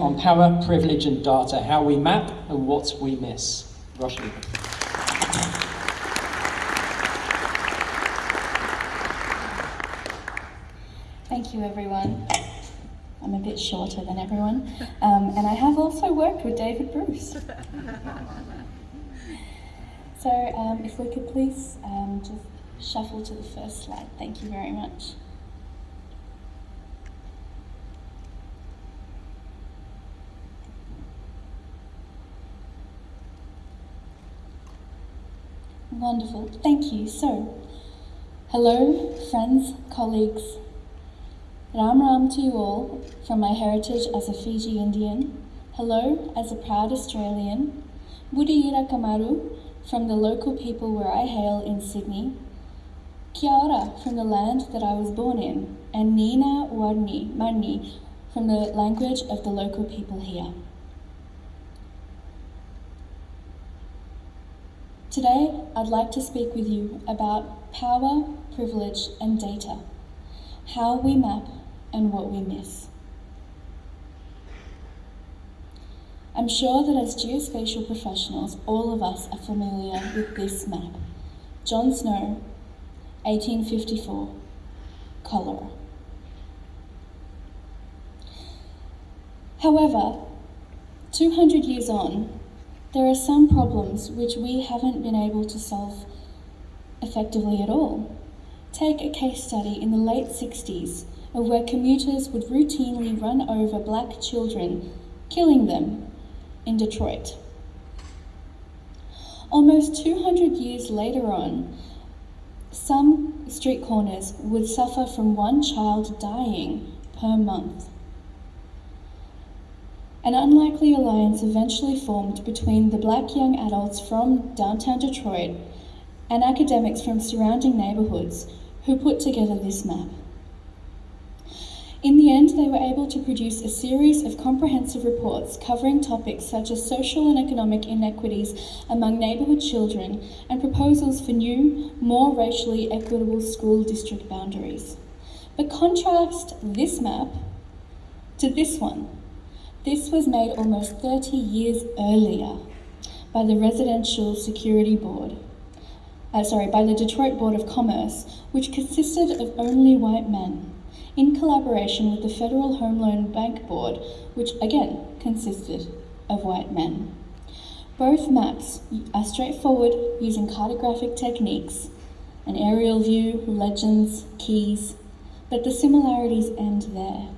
on power, privilege and data, how we map and what we miss. Roshni. Thank you everyone. I'm a bit shorter than everyone. Um, and I have also worked with David Bruce. so um, if we could please um, just shuffle to the first slide. Thank you very much. Wonderful, thank you. So, hello, friends, colleagues. Ram Ram to you all from my heritage as a Fiji Indian. Hello, as a proud Australian. Budiyira Kamaru from the local people where I hail in Sydney. Kia ora from the land that I was born in. And Nina Warni Mani from the language of the local people here. Today, I'd like to speak with you about power, privilege, and data, how we map and what we miss. I'm sure that as geospatial professionals, all of us are familiar with this map. John Snow, 1854, cholera. However, 200 years on, there are some problems which we haven't been able to solve effectively at all. Take a case study in the late 60s of where commuters would routinely run over black children, killing them in Detroit. Almost 200 years later on, some street corners would suffer from one child dying per month. An unlikely alliance eventually formed between the black young adults from downtown Detroit and academics from surrounding neighbourhoods who put together this map. In the end, they were able to produce a series of comprehensive reports covering topics such as social and economic inequities among neighbourhood children and proposals for new, more racially equitable school district boundaries. But contrast this map to this one, this was made almost 30 years earlier by the Residential Security Board, uh, sorry, by the Detroit Board of Commerce, which consisted of only white men, in collaboration with the Federal Home Loan Bank Board, which again consisted of white men. Both maps are straightforward using cartographic techniques, an aerial view, legends, keys, but the similarities end there.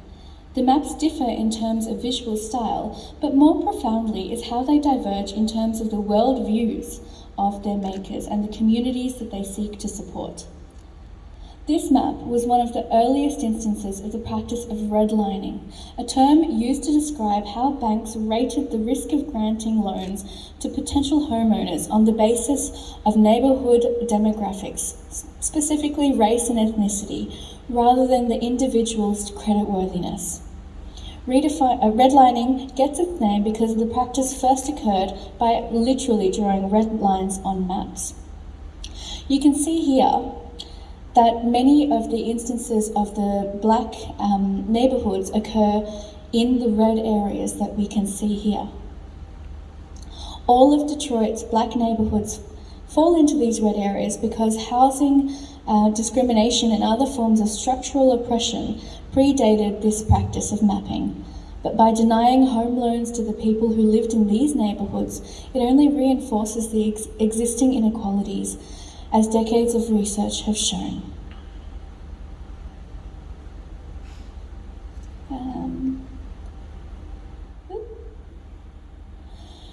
The maps differ in terms of visual style, but more profoundly is how they diverge in terms of the world views of their makers and the communities that they seek to support. This map was one of the earliest instances of the practice of redlining, a term used to describe how banks rated the risk of granting loans to potential homeowners on the basis of neighbourhood demographics, specifically race and ethnicity, rather than the individual's creditworthiness. Uh, redlining gets its name because the practice first occurred by literally drawing red lines on maps. You can see here that many of the instances of the black um, neighbourhoods occur in the red areas that we can see here. All of Detroit's black neighbourhoods fall into these red areas because housing uh, discrimination and other forms of structural oppression predated this practice of mapping. But by denying home loans to the people who lived in these neighbourhoods, it only reinforces the ex existing inequalities, as decades of research have shown. Um,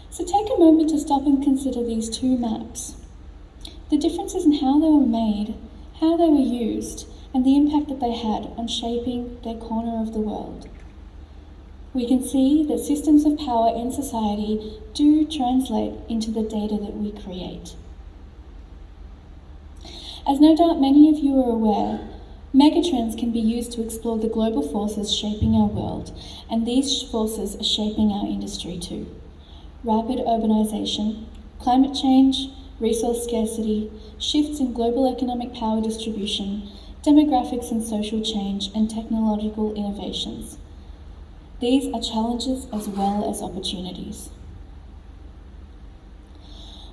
so take a moment to stop and consider these two maps. The differences in how they were made, how they were used, and the impact that they had on shaping their corner of the world. We can see that systems of power in society do translate into the data that we create. As no doubt many of you are aware, megatrends can be used to explore the global forces shaping our world, and these forces are shaping our industry too. Rapid urbanization, climate change, resource scarcity, shifts in global economic power distribution, demographics and social change, and technological innovations. These are challenges as well as opportunities.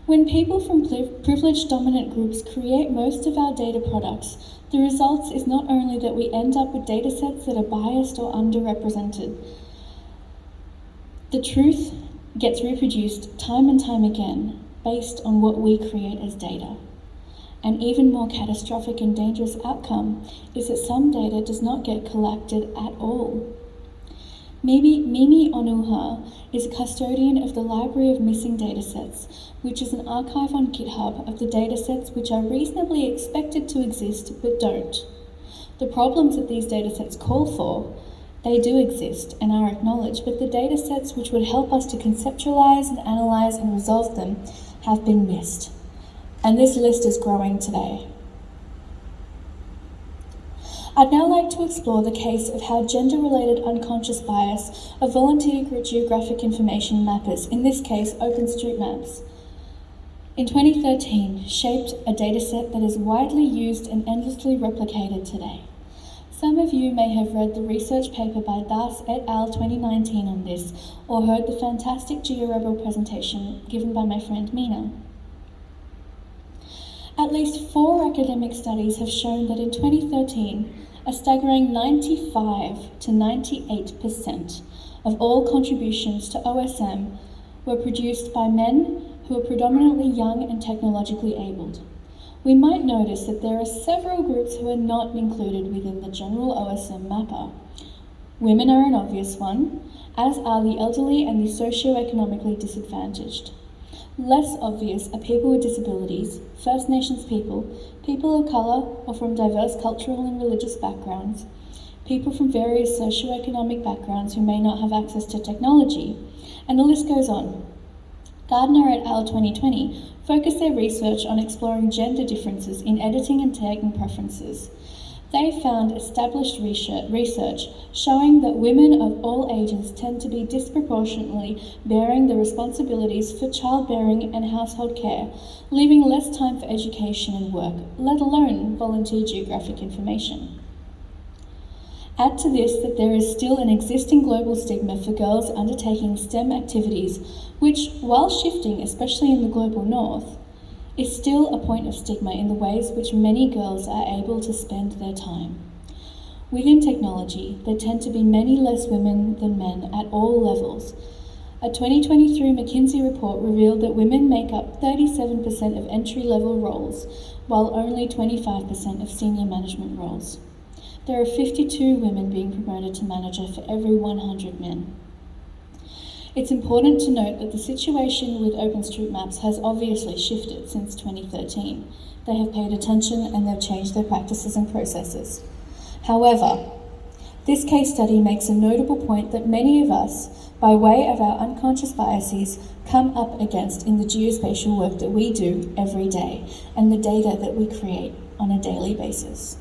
When people from privileged dominant groups create most of our data products, the results is not only that we end up with data sets that are biased or underrepresented, the truth gets reproduced time and time again based on what we create as data. An even more catastrophic and dangerous outcome is that some data does not get collected at all. Mimi, Mimi Onuoha is a custodian of the Library of Missing Datasets, which is an archive on GitHub of the datasets which are reasonably expected to exist but don't. The problems that these datasets call for, they do exist and are acknowledged, but the datasets which would help us to conceptualize and analyze and resolve them have been missed. And this list is growing today. I'd now like to explore the case of how gender-related unconscious bias of volunteer geographic information mappers, in this case OpenStreetMaps, in 2013 shaped a dataset that is widely used and endlessly replicated today. Some of you may have read the research paper by Das et al. 2019 on this, or heard the fantastic GeoRabble presentation given by my friend Mina. At least four academic studies have shown that in 2013, a staggering 95 to 98% of all contributions to OSM were produced by men who are predominantly young and technologically abled. We might notice that there are several groups who are not included within the general OSM mapper. Women are an obvious one, as are the elderly and the socio-economically disadvantaged. Less obvious are people with disabilities, First Nations people, people of colour or from diverse cultural and religious backgrounds, people from various socio-economic backgrounds who may not have access to technology, and the list goes on. Gardner et al. 2020 focused their research on exploring gender differences in editing and tagging preferences. They found established research showing that women of all ages tend to be disproportionately bearing the responsibilities for childbearing and household care, leaving less time for education and work, let alone volunteer geographic information. Add to this that there is still an existing global stigma for girls undertaking STEM activities, which, while shifting, especially in the global north, is still a point of stigma in the ways which many girls are able to spend their time. Within technology, there tend to be many less women than men at all levels. A 2023 McKinsey report revealed that women make up 37% of entry-level roles, while only 25% of senior management roles. There are 52 women being promoted to manager for every 100 men. It's important to note that the situation with OpenStreetMaps has obviously shifted since 2013. They have paid attention and they've changed their practices and processes. However, this case study makes a notable point that many of us, by way of our unconscious biases, come up against in the geospatial work that we do every day and the data that we create on a daily basis.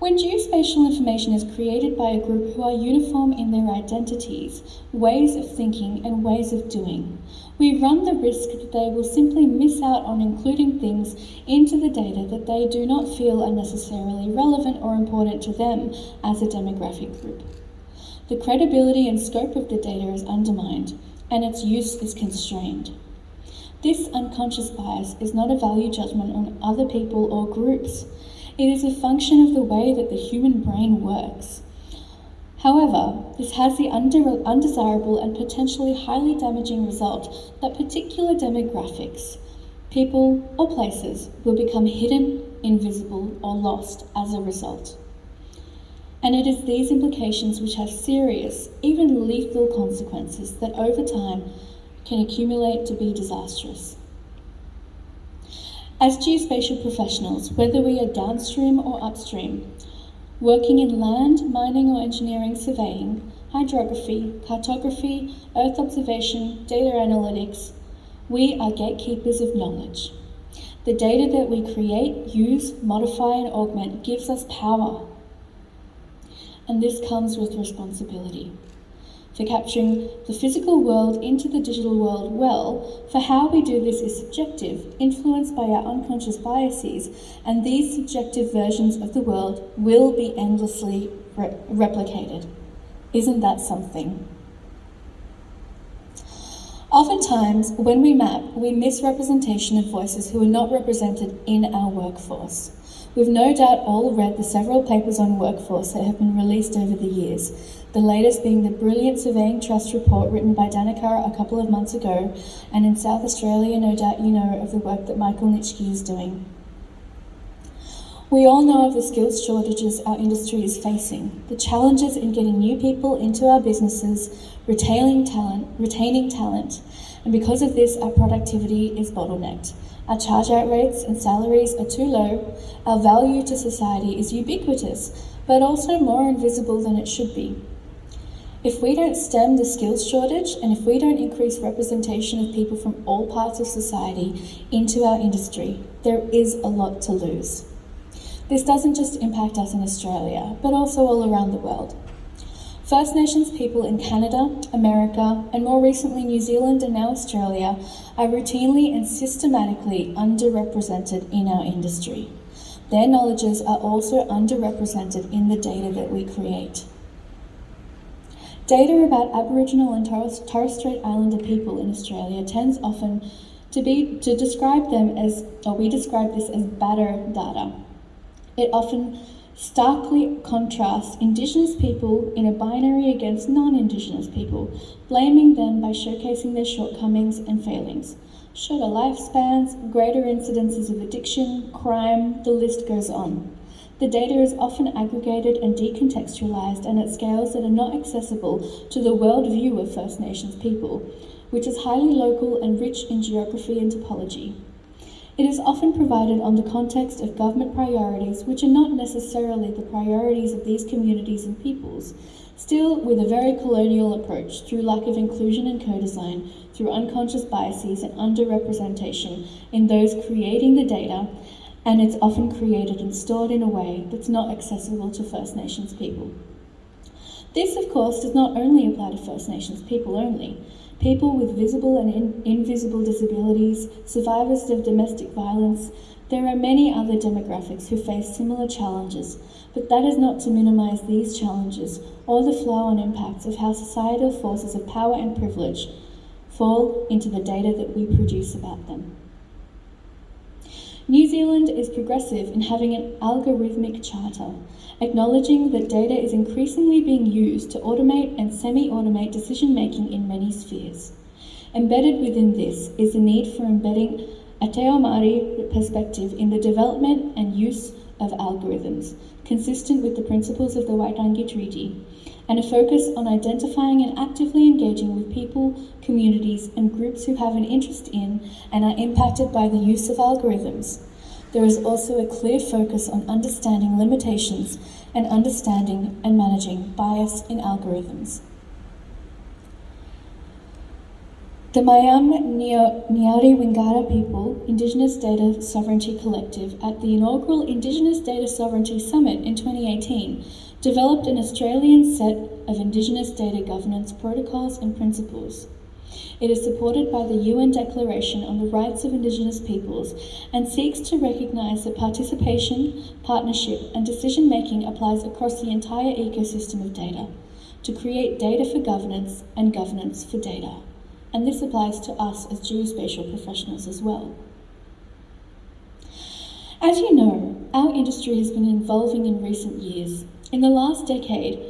When geospatial information is created by a group who are uniform in their identities, ways of thinking and ways of doing, we run the risk that they will simply miss out on including things into the data that they do not feel are necessarily relevant or important to them as a demographic group. The credibility and scope of the data is undermined, and its use is constrained. This unconscious bias is not a value judgment on other people or groups. It is a function of the way that the human brain works. However, this has the undesirable and potentially highly damaging result that particular demographics, people or places will become hidden, invisible or lost as a result. And it is these implications which have serious, even lethal consequences that over time can accumulate to be disastrous. As geospatial professionals, whether we are downstream or upstream, working in land, mining or engineering surveying, hydrography, cartography, earth observation, data analytics, we are gatekeepers of knowledge. The data that we create, use, modify and augment gives us power. And this comes with responsibility for capturing the physical world into the digital world well, for how we do this is subjective, influenced by our unconscious biases, and these subjective versions of the world will be endlessly re replicated. Isn't that something? Oftentimes, when we map, we miss representation of voices who are not represented in our workforce. We've no doubt all read the several papers on workforce that have been released over the years, the latest being the brilliant Surveying Trust report written by Danica a couple of months ago, and in South Australia, no doubt you know of the work that Michael Nitschke is doing. We all know of the skills shortages our industry is facing, the challenges in getting new people into our businesses, retaining talent, retaining talent, and because of this, our productivity is bottlenecked. Our charge out rates and salaries are too low, our value to society is ubiquitous, but also more invisible than it should be. If we don't stem the skills shortage and if we don't increase representation of people from all parts of society into our industry, there is a lot to lose. This doesn't just impact us in Australia, but also all around the world. First Nations people in Canada, America, and more recently New Zealand and now Australia are routinely and systematically underrepresented in our industry. Their knowledges are also underrepresented in the data that we create. Data about Aboriginal and Torres, Strait Islander people in Australia tends often to be to describe them as, or we describe this as BADDR data. It often starkly contrasts Indigenous people in a binary against non-Indigenous people, blaming them by showcasing their shortcomings and failings. Shorter lifespans, greater incidences of addiction, crime, the list goes on. The data is often aggregated and decontextualized and at scales that are not accessible to the world view of First Nations people, which is highly local and rich in geography and topology. It is often provided on the context of government priorities, which are not necessarily the priorities of these communities and peoples, still with a very colonial approach through lack of inclusion and co-design, through unconscious biases and underrepresentation in those creating the data and it's often created and stored in a way that's not accessible to First Nations people. This, of course, does not only apply to First Nations people only. People with visible and in invisible disabilities, survivors of domestic violence, there are many other demographics who face similar challenges, but that is not to minimise these challenges or the flow-on impacts of how societal forces of power and privilege fall into the data that we produce about them. New Zealand is progressive in having an algorithmic charter, acknowledging that data is increasingly being used to automate and semi-automate decision-making in many spheres. Embedded within this is the need for embedding a Te Ao Māori perspective in the development and use of algorithms, consistent with the principles of the Waitangi Treaty, and a focus on identifying and actively engaging with people, communities, and groups who have an interest in and are impacted by the use of algorithms. There is also a clear focus on understanding limitations and understanding and managing bias in algorithms. The Maiam nayri Wingara people, Indigenous Data Sovereignty Collective, at the inaugural Indigenous Data Sovereignty Summit in 2018, developed an Australian set of Indigenous data governance protocols and principles. It is supported by the UN Declaration on the Rights of Indigenous Peoples and seeks to recognise that participation, partnership and decision making applies across the entire ecosystem of data, to create data for governance and governance for data and this applies to us as geospatial professionals as well. As you know, our industry has been evolving in recent years. In the last decade,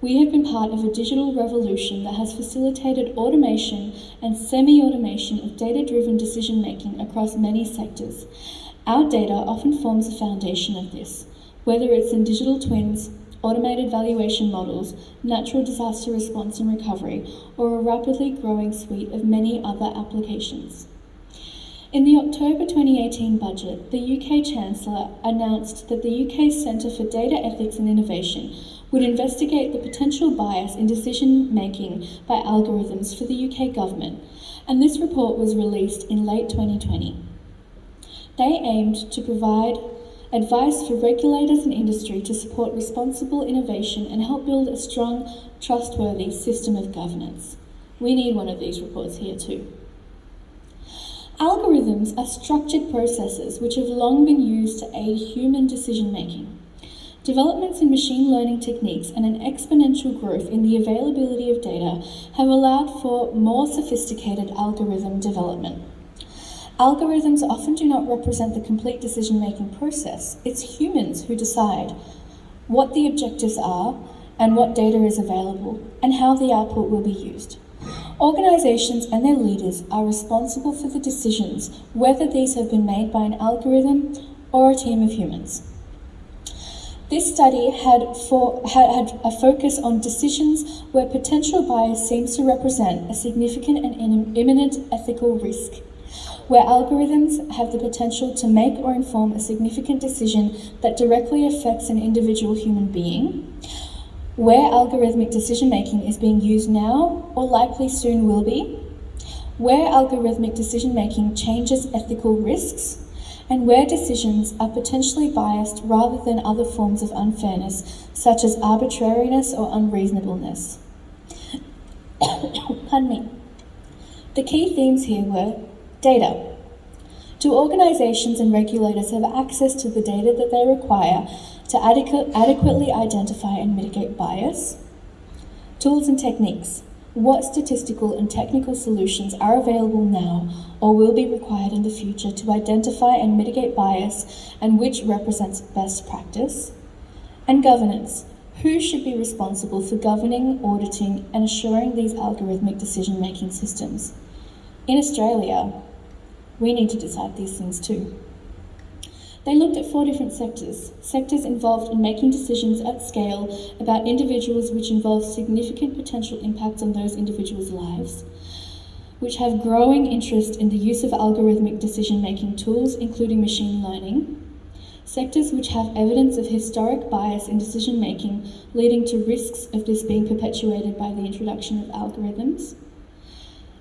we have been part of a digital revolution that has facilitated automation and semi-automation of data-driven decision-making across many sectors. Our data often forms the foundation of this, whether it's in digital twins, automated valuation models, natural disaster response and recovery, or a rapidly growing suite of many other applications. In the October 2018 budget, the UK Chancellor announced that the UK Centre for Data Ethics and Innovation would investigate the potential bias in decision making by algorithms for the UK government, and this report was released in late 2020. They aimed to provide advice for regulators and industry to support responsible innovation and help build a strong, trustworthy system of governance. We need one of these reports here too. Algorithms are structured processes which have long been used to aid human decision making. Developments in machine learning techniques and an exponential growth in the availability of data have allowed for more sophisticated algorithm development. Algorithms often do not represent the complete decision making process. It's humans who decide what the objectives are and what data is available and how the output will be used. Organisations and their leaders are responsible for the decisions, whether these have been made by an algorithm or a team of humans. This study had, for, had, had, a focus on decisions where potential bias seems to represent a significant and imminent ethical risk, where algorithms have the potential to make or inform a significant decision that directly affects an individual human being, where algorithmic decision making is being used now or likely soon will be, where algorithmic decision making changes ethical risks, and where decisions are potentially biased rather than other forms of unfairness, such as arbitrariness or unreasonableness. Pardon me. The key themes here were data. Do organisations and regulators have access to the data that they require to adequate, adequately identify and mitigate bias? Tools and techniques. What statistical and technical solutions are available now or will be required in the future to identify and mitigate bias and which represents best practice? And governance. Who should be responsible for governing, auditing and assuring these algorithmic decision-making systems? In Australia, we need to decide these things too. They looked at four different sectors, sectors involved in making decisions at scale about individuals which involve significant potential impacts on those individuals' lives, which have growing interest in the use of algorithmic decision-making tools, including machine learning, sectors which have evidence of historic bias in decision-making, leading to risks of this being perpetuated by the introduction of algorithms,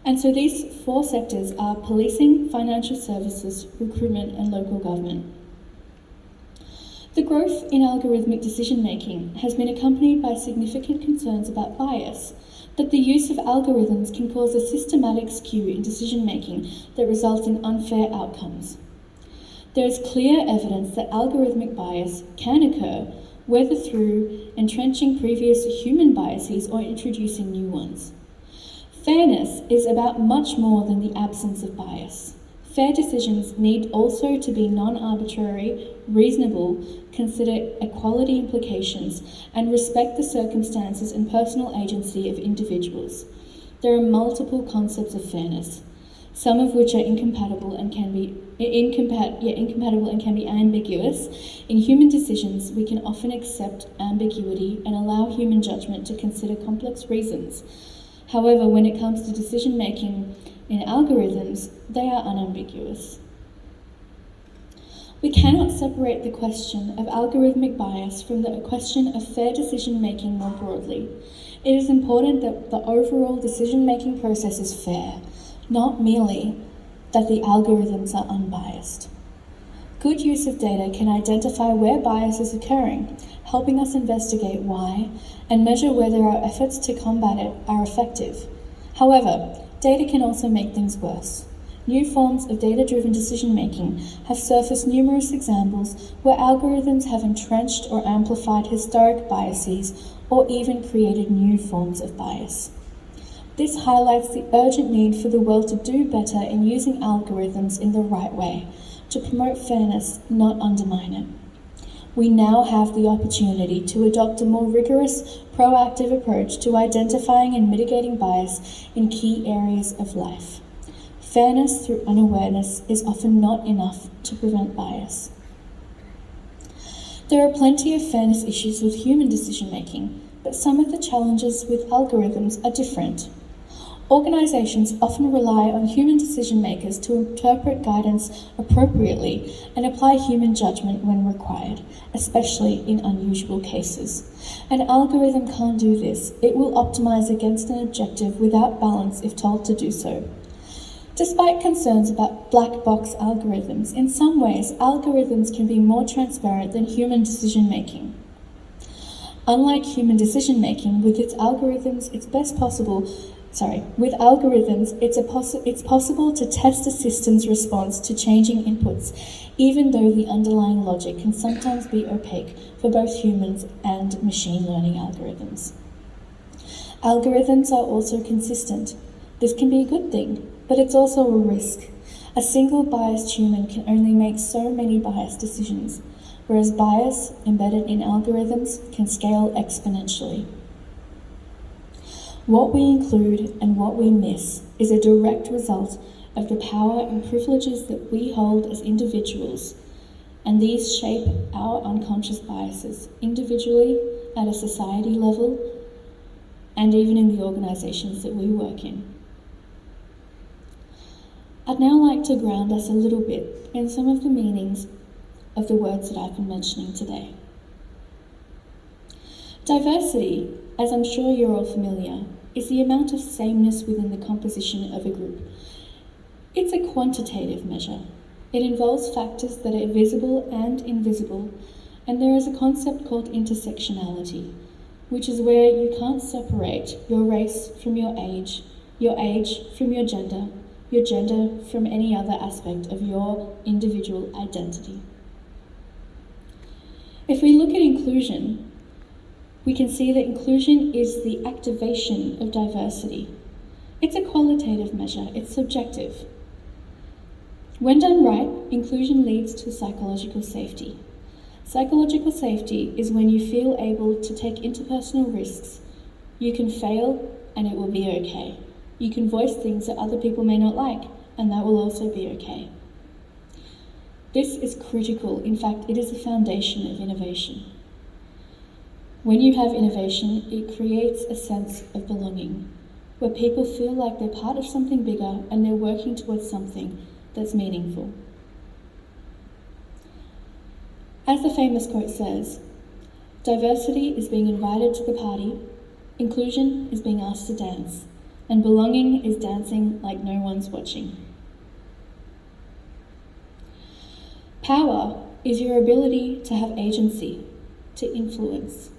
and so these four sectors are policing, financial services, recruitment, and local government. The growth in algorithmic decision making has been accompanied by significant concerns about bias, that the use of algorithms can cause a systematic skew in decision making that results in unfair outcomes. There is clear evidence that algorithmic bias can occur, whether through entrenching previous human biases or introducing new ones. Fairness is about much more than the absence of bias. Fair decisions need also to be non-arbitrary, reasonable, consider equality implications, and respect the circumstances and personal agency of individuals. There are multiple concepts of fairness, some of which are incompatible and can be incompat yeah, incompatible and can be ambiguous. In human decisions, we can often accept ambiguity and allow human judgment to consider complex reasons. However, when it comes to decision making in algorithms, they are unambiguous. We cannot separate the question of algorithmic bias from the question of fair decision making more broadly. It is important that the overall decision making process is fair, not merely that the algorithms are unbiased. Good use of data can identify where bias is occurring, helping us investigate why and measure whether our efforts to combat it are effective. However, Data can also make things worse. New forms of data-driven decision-making have surfaced numerous examples where algorithms have entrenched or amplified historic biases or even created new forms of bias. This highlights the urgent need for the world to do better in using algorithms in the right way, to promote fairness, not undermine it we now have the opportunity to adopt a more rigorous, proactive approach to identifying and mitigating bias in key areas of life. Fairness through unawareness is often not enough to prevent bias. There are plenty of fairness issues with human decision making, but some of the challenges with algorithms are different. Organisations often rely on human decision makers to interpret guidance appropriately and apply human judgment when required, especially in unusual cases. An algorithm can't do this. It will optimise against an objective without balance if told to do so. Despite concerns about black box algorithms, in some ways, algorithms can be more transparent than human decision making. Unlike human decision making, with its algorithms, it's best possible. Sorry, with algorithms, it's, it's possible to test a system's response to changing inputs, even though the underlying logic can sometimes be opaque for both humans and machine learning algorithms. Algorithms are also consistent. This can be a good thing, but it's also a risk. A single biased human can only make so many biased decisions, whereas bias embedded in algorithms can scale exponentially. What we include and what we miss is a direct result of the power and privileges that we hold as individuals, and these shape our unconscious biases individually, at a society level, and even in the organisations that we work in. I'd now like to ground us a little bit in some of the meanings of the words that I've been mentioning today. Diversity, as I'm sure you're all familiar, is the amount of sameness within the composition of a group. It's a quantitative measure. It involves factors that are visible and invisible, and there is a concept called intersectionality, which is where you can't separate your race from your age, your age from your gender, your gender from any other aspect of your individual identity. If we look at inclusion, we can see that inclusion is the activation of diversity. It's a qualitative measure, it's subjective. When done right, inclusion leads to psychological safety. Psychological safety is when you feel able to take interpersonal risks. You can fail and it will be okay. You can voice things that other people may not like, and that will also be okay. This is critical. In fact, it is the foundation of innovation. When you have innovation, it creates a sense of belonging, where people feel like they're part of something bigger and they're working towards something that's meaningful. As the famous quote says, diversity is being invited to the party, inclusion is being asked to dance, and belonging is dancing like no one's watching. Power is your ability to have agency, to influence.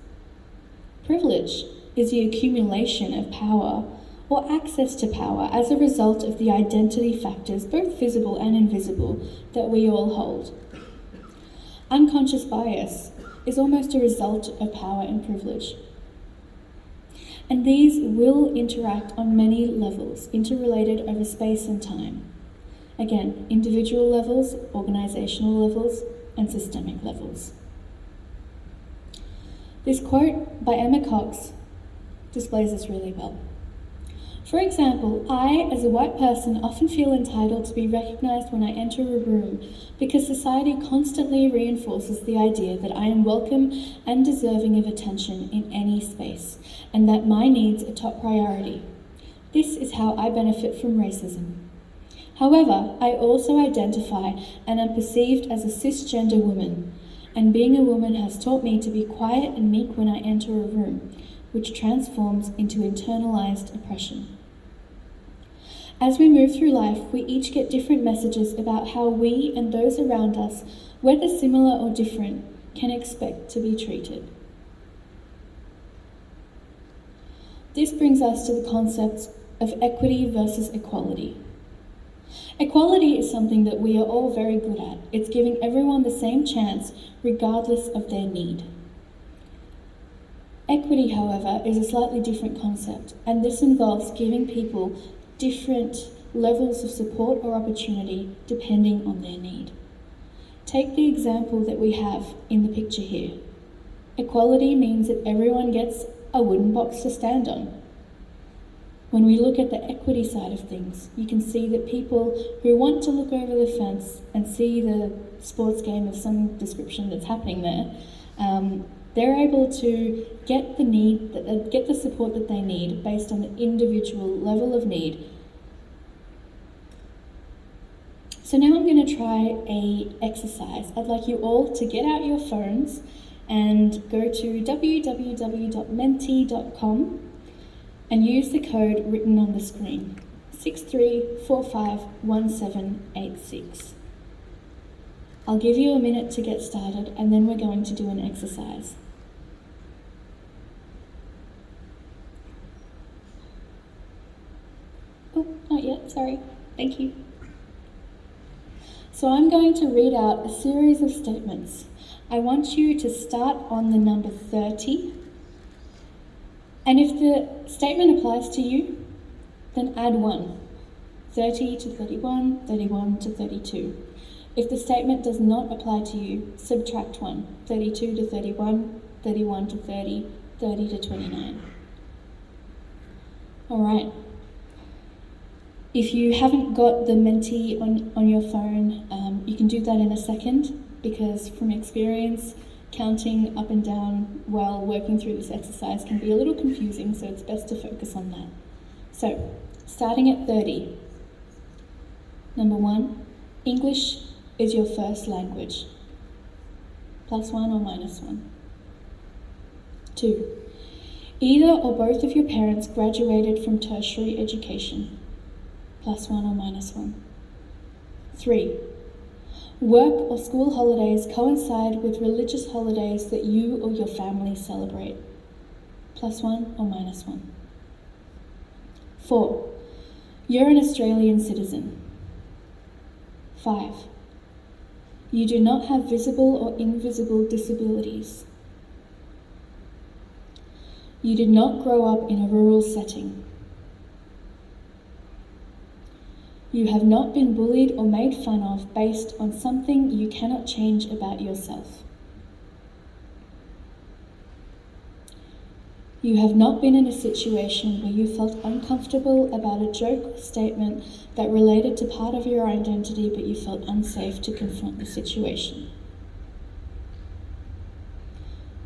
Privilege is the accumulation of power or access to power as a result of the identity factors, both visible and invisible, that we all hold. Unconscious bias is almost a result of power and privilege. And these will interact on many levels, interrelated over space and time. Again, individual levels, organisational levels, and systemic levels. This quote by Emma Cox displays this really well. For example, I, as a white person, often feel entitled to be recognised when I enter a room because society constantly reinforces the idea that I am welcome and deserving of attention in any space, and that my needs are top priority. This is how I benefit from racism. However, I also identify and am perceived as a cisgender woman, and being a woman has taught me to be quiet and meek when I enter a room, which transforms into internalized oppression. As we move through life, we each get different messages about how we and those around us, whether similar or different, can expect to be treated. This brings us to the concepts of equity versus equality. Equality is something that we are all very good at. It's giving everyone the same chance regardless of their need. Equity, however, is a slightly different concept, and this involves giving people different levels of support or opportunity depending on their need. Take the example that we have in the picture here. Equality means that everyone gets a wooden box to stand on. When we look at the equity side of things, you can see that people who want to look over the fence and see the sports game of some description that's happening there, um, they're able to get the need, uh, get the support that they need based on the individual level of need. So now I'm going to try a exercise. I'd like you all to get out your phones and go to www.menti.com and use the code written on the screen, 63451786. I'll give you a minute to get started and then we're going to do an exercise. Oh, not yet, sorry. Thank you. So I'm going to read out a series of statements. I want you to start on the number 30 and if the statement applies to you, then add 1. 30 to 31, 31 to 32. If the statement does not apply to you, subtract 1. 32 to 31, 31 to 30, 30 to 29. All right. If you haven't got the Menti on, on your phone, um, you can do that in a second because from experience, counting up and down while working through this exercise can be a little confusing, so it's best to focus on that. So, starting at 30. Number one, English is your first language. Plus one or minus one. Two, either or both of your parents graduated from tertiary education. Plus one or minus one. Three, work or school holidays coincide with religious holidays that you or your family celebrate. Plus one or minus one. Four, you're an Australian citizen. Five, you do not have visible or invisible disabilities. You did not grow up in a rural setting. You have not been bullied or made fun of based on something you cannot change about yourself. You have not been in a situation where you felt uncomfortable about a joke or statement that related to part of your identity but you felt unsafe to confront the situation.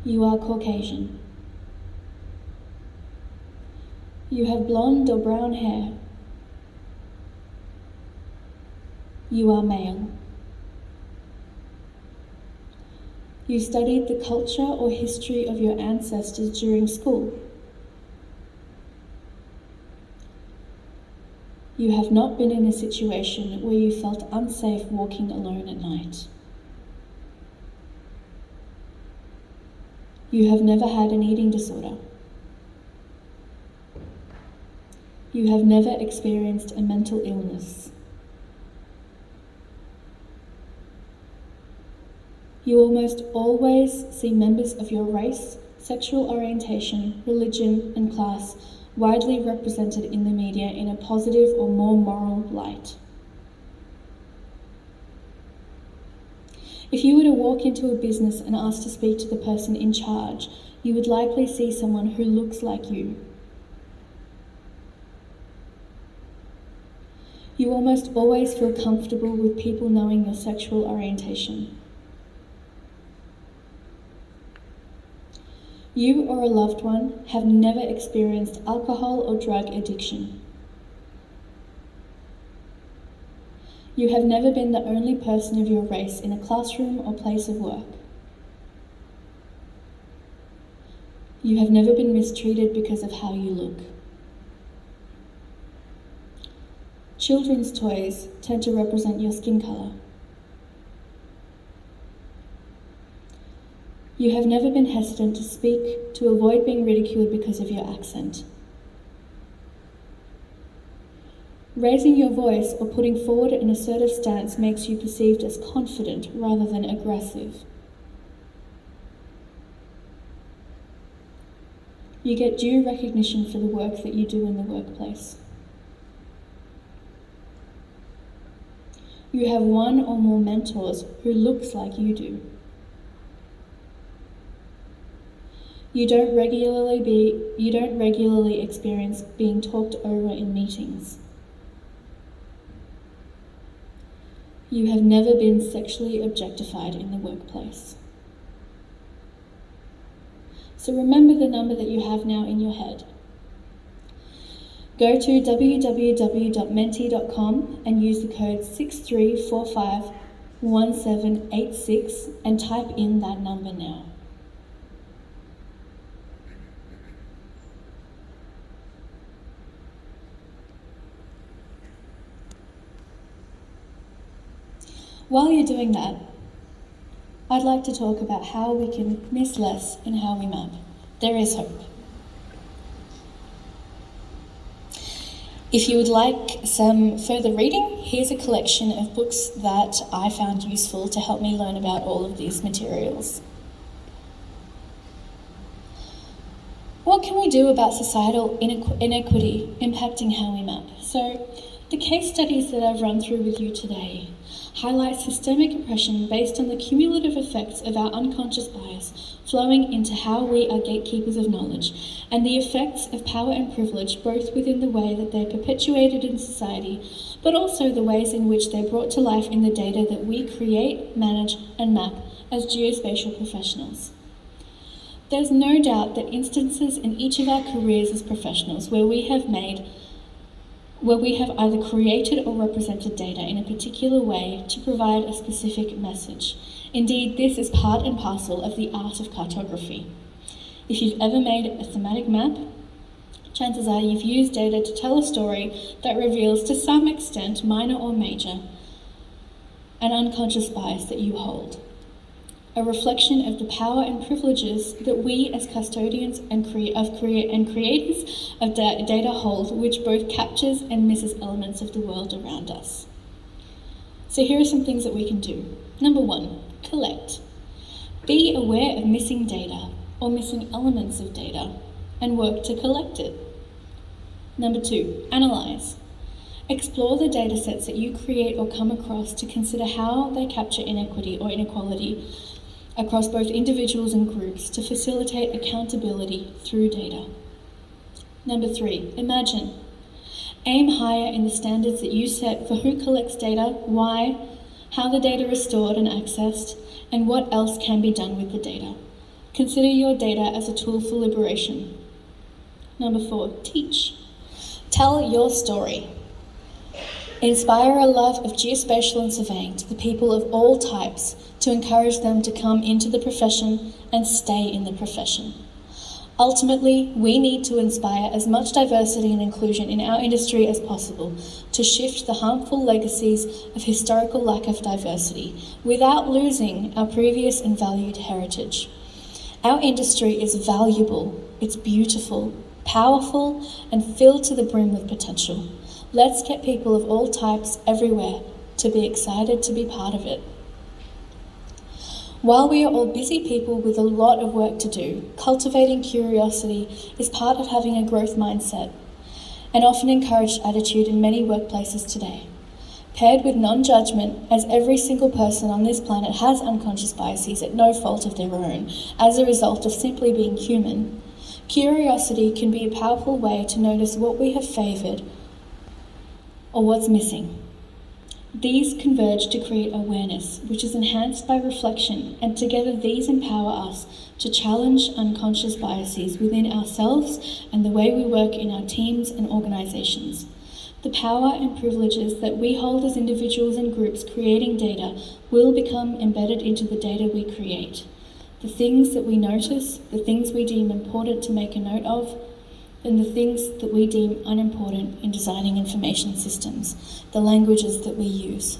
You are Caucasian. You have blonde or brown hair. You are male. You studied the culture or history of your ancestors during school. You have not been in a situation where you felt unsafe walking alone at night. You have never had an eating disorder. You have never experienced a mental illness. You almost always see members of your race, sexual orientation, religion, and class widely represented in the media in a positive or more moral light. If you were to walk into a business and ask to speak to the person in charge, you would likely see someone who looks like you. You almost always feel comfortable with people knowing your sexual orientation. You or a loved one have never experienced alcohol or drug addiction. You have never been the only person of your race in a classroom or place of work. You have never been mistreated because of how you look. Children's toys tend to represent your skin colour. You have never been hesitant to speak to avoid being ridiculed because of your accent. Raising your voice or putting forward an assertive stance makes you perceived as confident rather than aggressive. You get due recognition for the work that you do in the workplace. You have one or more mentors who looks like you do. You don't regularly be you don't regularly experience being talked over in meetings. You have never been sexually objectified in the workplace. So remember the number that you have now in your head. Go to www.menti.com and use the code 63451786 and type in that number now. While you're doing that, I'd like to talk about how we can miss less and how we map. There is hope. If you would like some further reading, here's a collection of books that I found useful to help me learn about all of these materials. What can we do about societal inequ- inequity impacting how we map? So, the case studies that I've run through with you today highlight systemic oppression based on the cumulative effects of our unconscious bias flowing into how we are gatekeepers of knowledge and the effects of power and privilege both within the way that they're perpetuated in society but also the ways in which they're brought to life in the data that we create, manage and map as geospatial professionals. There's no doubt that instances in each of our careers as professionals where we have made where we have either created or represented data in a particular way to provide a specific message. Indeed, this is part and parcel of the art of cartography. If you've ever made a thematic map, chances are you've used data to tell a story that reveals to some extent, minor or major, an unconscious bias that you hold a reflection of the power and privileges that we as custodians and, of and creators of da- data hold, which both captures and misses elements of the world around us. So here are some things that we can do. Number one, collect. Be aware of missing data or missing elements of data and work to collect it. Number two, analyze. Explore the datasets that you create or come across to consider how they capture inequity or inequality across both individuals and groups to facilitate accountability through data. Number three, imagine. Aim higher in the standards that you set for who collects data, why, how the data is stored and accessed, and what else can be done with the data. Consider your data as a tool for liberation. Number four, teach. Tell your story. Inspire a love of geospatial and surveying to the people of all types to encourage them to come into the profession and stay in the profession. Ultimately, we need to inspire as much diversity and inclusion in our industry as possible to shift the harmful legacies of historical lack of diversity without losing our previous and valued heritage. Our industry is valuable, it's beautiful, powerful, and filled to the brim with potential. Let's get people of all types everywhere to be excited to be part of it. While we are all busy people with a lot of work to do, cultivating curiosity is part of having a growth mindset, an often encouraged attitude in many workplaces today. Paired with non judgment, as every single person on this planet has unconscious biases at no fault of their own as a result of simply being human, curiosity can be a powerful way to notice what we have favoured or what's missing. These converge to create awareness, which is enhanced by reflection, and together these empower us to challenge unconscious biases within ourselves and the way we work in our teams and organisations. The power and privileges that we hold as individuals and groups creating data will become embedded into the data we create. The things that we notice, the things we deem important to make a note of, and the things that we deem unimportant in designing information systems, the languages that we use,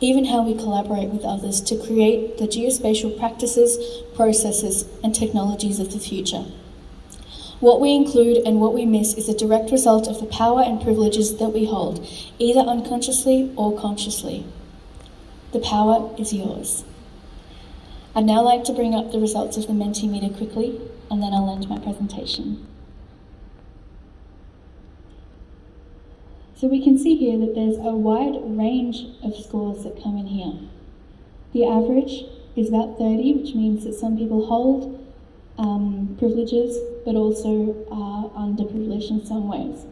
even how we collaborate with others to create the geospatial practices, processes, and technologies of the future. What we include and what we miss is a direct result of the power and privileges that we hold, either unconsciously or consciously. The power is yours. I'd now like to bring up the results of the Mentimeter quickly, and then I'll end my presentation. So we can see here that there's a wide range of scores that come in here. The average is about 30, which means that some people hold um, privileges but also are underprivileged in some ways.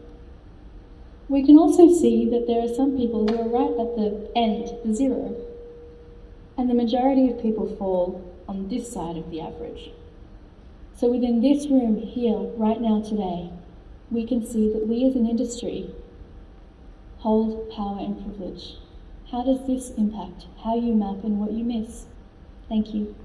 We can also see that there are some people who are right at the end, the zero, and the majority of people fall on this side of the average. So within this room here, right now today, we can see that we as an industry hold power and privilege. How does this impact how you map and what you miss? Thank you.